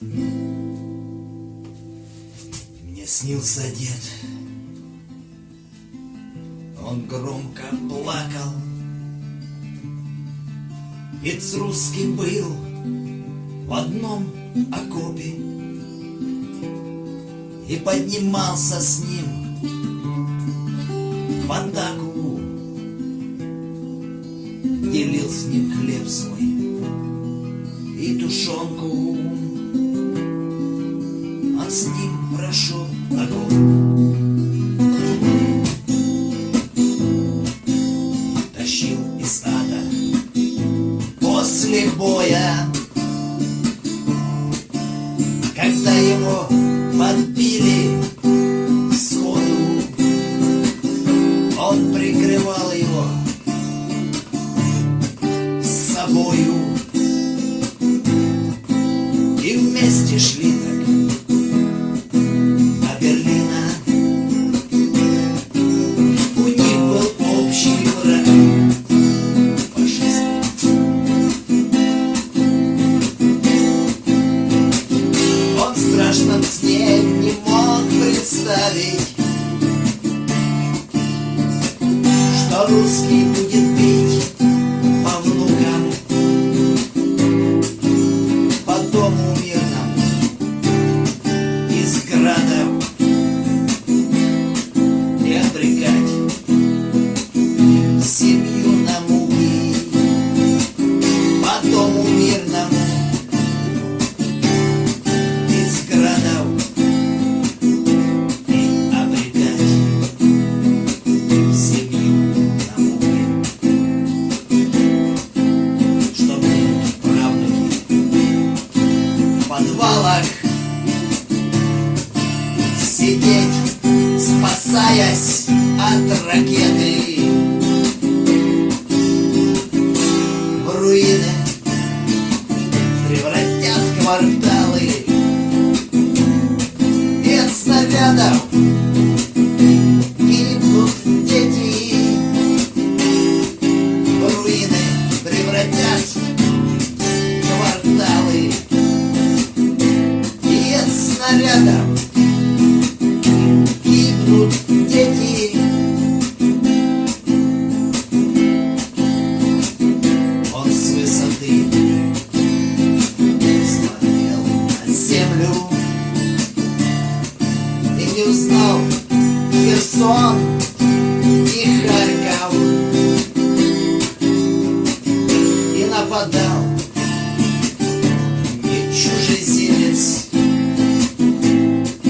Мне снился дед. Он громко плакал. Ведь русский был в одном окопе И поднимался с ним в атаку Делил с ним хлеб свой и тушенку С ним прошел огонь Тащил из ада после боя. Когда его страшном сне не мог представить Что русский будет бить по внукам По дому спасаясь от ракеты узнал Херсон и Харьков и нападал не чужеземец,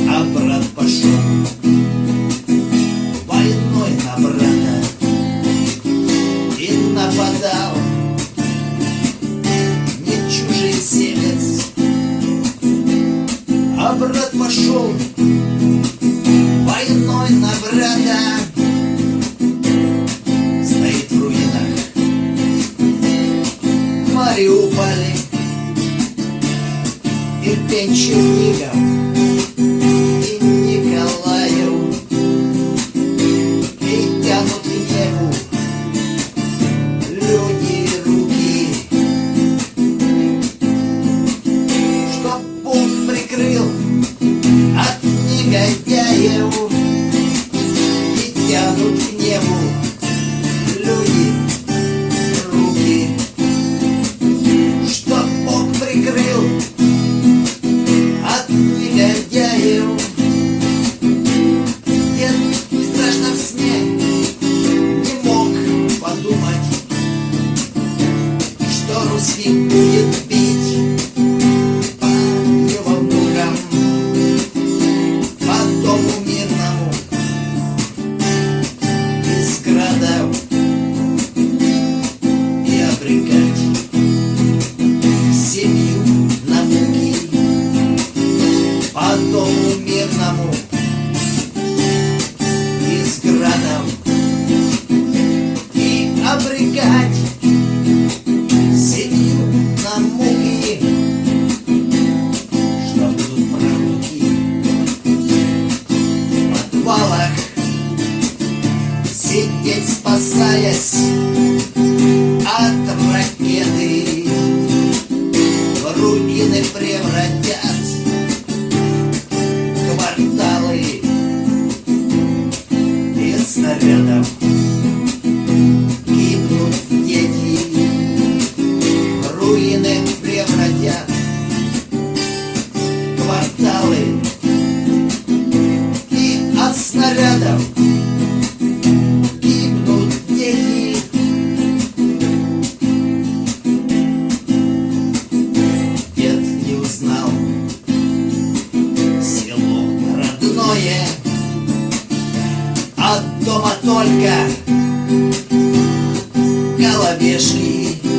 а брат пошел войной на брата и нападал. Не чужеземец, а брат пошел Мариуполе Ирпень Чернигов дому мирному и с градом и обрекать семью на муки, что будут мраки в подвалах сидеть спасаясь от ракеты в руины превратясь. И снарядом Дома только головешки